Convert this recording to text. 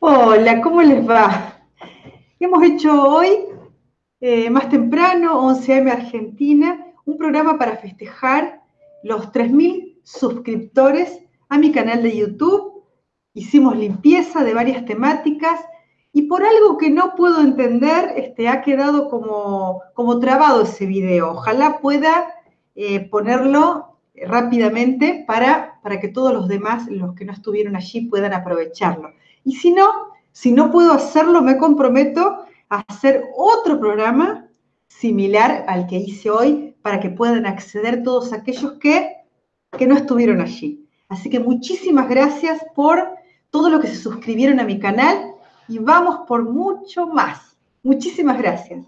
Hola, ¿cómo les va? Hemos hecho hoy, eh, más temprano, 11am Argentina, un programa para festejar los 3.000 suscriptores a mi canal de YouTube. Hicimos limpieza de varias temáticas y por algo que no puedo entender, este, ha quedado como, como trabado ese video. Ojalá pueda eh, ponerlo rápidamente para, para que todos los demás, los que no estuvieron allí, puedan aprovecharlo. Y si no, si no puedo hacerlo, me comprometo a hacer otro programa similar al que hice hoy para que puedan acceder todos aquellos que, que no estuvieron allí. Así que muchísimas gracias por todo lo que se suscribieron a mi canal y vamos por mucho más. Muchísimas gracias.